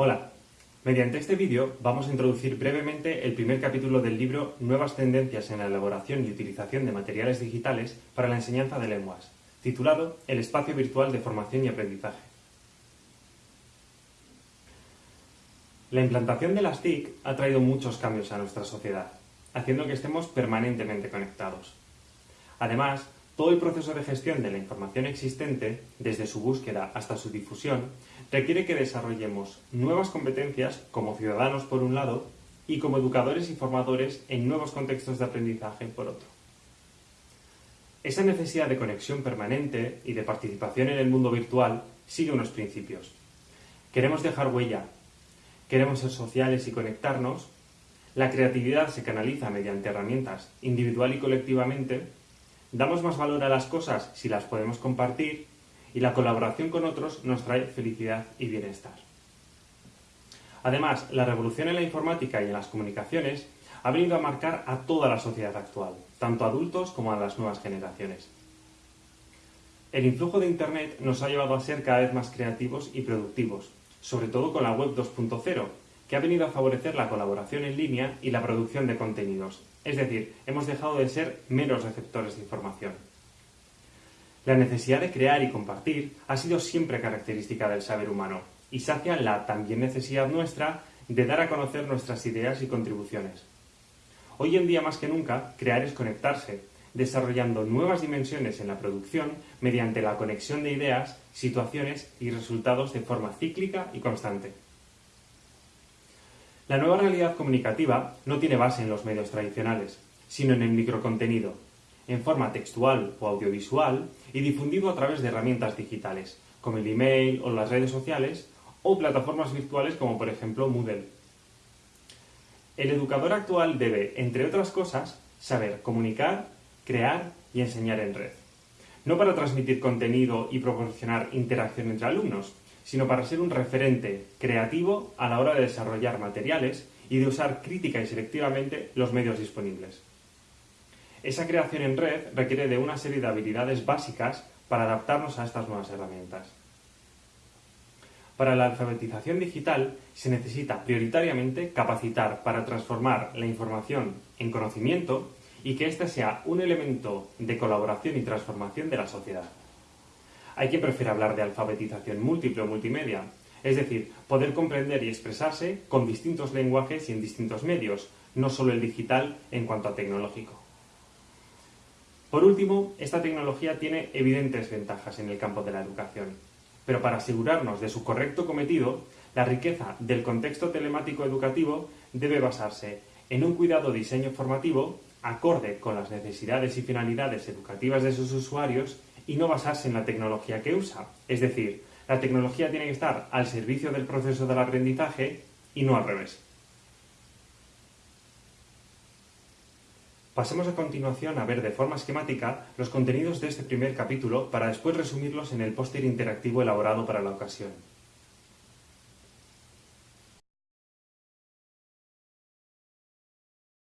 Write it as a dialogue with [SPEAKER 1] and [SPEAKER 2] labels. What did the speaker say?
[SPEAKER 1] Hola, mediante este vídeo vamos a introducir brevemente el primer capítulo del libro Nuevas tendencias en la elaboración y utilización de materiales digitales para la enseñanza de lenguas, titulado El espacio virtual de formación y aprendizaje. La implantación de las TIC ha traído muchos cambios a nuestra sociedad, haciendo que estemos permanentemente conectados. Además, todo el proceso de gestión de la información existente, desde su búsqueda hasta su difusión, requiere que desarrollemos nuevas competencias como ciudadanos por un lado y como educadores y formadores en nuevos contextos de aprendizaje por otro. Esa necesidad de conexión permanente y de participación en el mundo virtual sigue unos principios. Queremos dejar huella, queremos ser sociales y conectarnos, la creatividad se canaliza mediante herramientas individual y colectivamente, Damos más valor a las cosas si las podemos compartir y la colaboración con otros nos trae felicidad y bienestar. Además, la revolución en la informática y en las comunicaciones ha venido a marcar a toda la sociedad actual, tanto a adultos como a las nuevas generaciones. El influjo de Internet nos ha llevado a ser cada vez más creativos y productivos, sobre todo con la Web 2.0, que ha venido a favorecer la colaboración en línea y la producción de contenidos, es decir, hemos dejado de ser meros receptores de información. La necesidad de crear y compartir ha sido siempre característica del saber humano y sacia la también necesidad nuestra de dar a conocer nuestras ideas y contribuciones. Hoy en día más que nunca, crear es conectarse, desarrollando nuevas dimensiones en la producción mediante la conexión de ideas, situaciones y resultados de forma cíclica y constante. La nueva realidad comunicativa no tiene base en los medios tradicionales, sino en el microcontenido, en forma textual o audiovisual y difundido a través de herramientas digitales, como el email o las redes sociales, o plataformas virtuales como por ejemplo Moodle. El educador actual debe, entre otras cosas, saber comunicar, crear y enseñar en red. No para transmitir contenido y proporcionar interacción entre alumnos, sino para ser un referente creativo a la hora de desarrollar materiales y de usar crítica y selectivamente los medios disponibles. Esa creación en red requiere de una serie de habilidades básicas para adaptarnos a estas nuevas herramientas. Para la alfabetización digital se necesita prioritariamente capacitar para transformar la información en conocimiento y que éste sea un elemento de colaboración y transformación de la sociedad. Hay quien prefiere hablar de alfabetización múltiple o multimedia, es decir, poder comprender y expresarse con distintos lenguajes y en distintos medios, no solo el digital en cuanto a tecnológico. Por último, esta tecnología tiene evidentes ventajas en el campo de la educación, pero para asegurarnos de su correcto cometido, la riqueza del contexto telemático educativo debe basarse en un cuidado diseño formativo acorde con las necesidades y finalidades educativas de sus usuarios y no basarse en la tecnología que usa. Es decir, la tecnología tiene que estar al servicio del proceso del aprendizaje y no al revés. Pasemos a continuación a ver de forma esquemática los contenidos de este primer capítulo para después resumirlos en el póster interactivo elaborado para la ocasión.